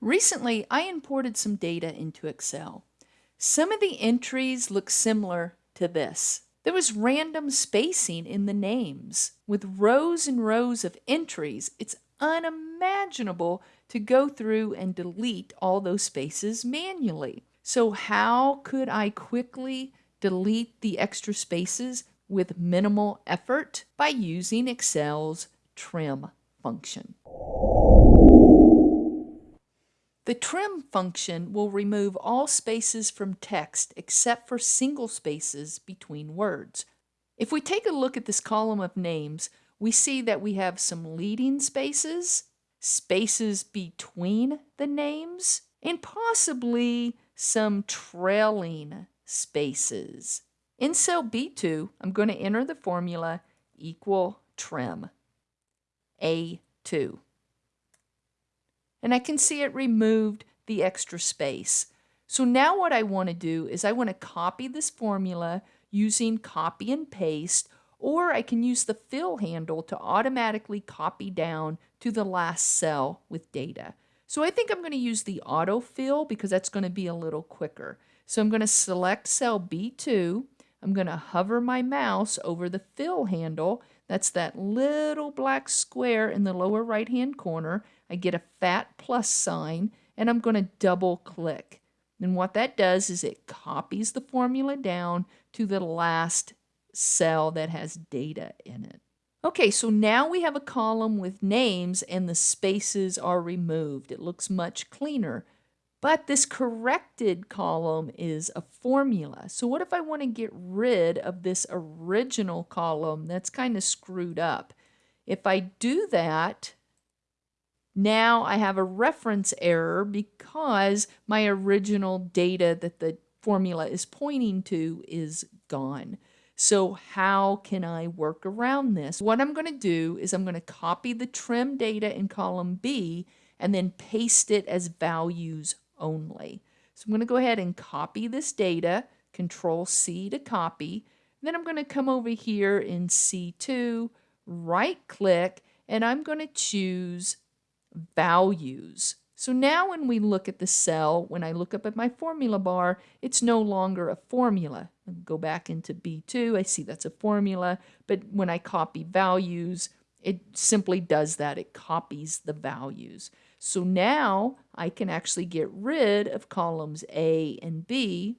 Recently, I imported some data into Excel. Some of the entries look similar to this. There was random spacing in the names. With rows and rows of entries, it's unimaginable to go through and delete all those spaces manually. So how could I quickly delete the extra spaces with minimal effort? By using Excel's trim function. The trim function will remove all spaces from text except for single spaces between words. If we take a look at this column of names, we see that we have some leading spaces, spaces between the names, and possibly some trailing spaces. In cell B2, I'm going to enter the formula equal trim, A2 and I can see it removed the extra space. So now what I want to do is I want to copy this formula using copy and paste, or I can use the fill handle to automatically copy down to the last cell with data. So I think I'm going to use the autofill because that's going to be a little quicker. So I'm going to select cell B2. I'm going to hover my mouse over the fill handle. That's that little black square in the lower right hand corner. I get a fat plus sign, and I'm going to double click. And what that does is it copies the formula down to the last cell that has data in it. Okay, so now we have a column with names and the spaces are removed. It looks much cleaner. But this corrected column is a formula. So what if I want to get rid of this original column that's kind of screwed up? If I do that, now I have a reference error because my original data that the formula is pointing to is gone. So how can I work around this? What I'm going to do is I'm going to copy the trim data in column B and then paste it as values only. So I'm going to go ahead and copy this data, control C to copy. Then I'm going to come over here in C2, right click, and I'm going to choose values. So now when we look at the cell, when I look up at my formula bar, it's no longer a formula. Go back into B2, I see that's a formula, but when I copy values, it simply does that. It copies the values. So now I can actually get rid of columns A and B,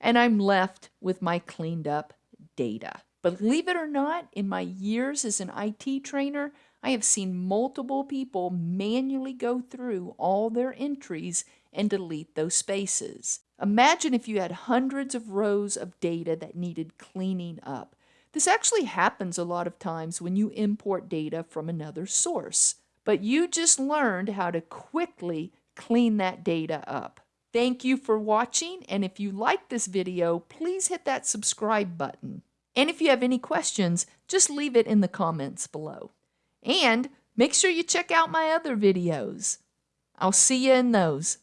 and I'm left with my cleaned up data. Believe it or not, in my years as an IT trainer, I have seen multiple people manually go through all their entries and delete those spaces. Imagine if you had hundreds of rows of data that needed cleaning up. This actually happens a lot of times when you import data from another source, but you just learned how to quickly clean that data up. Thank you for watching, and if you like this video, please hit that subscribe button. And if you have any questions, just leave it in the comments below. And make sure you check out my other videos. I'll see you in those.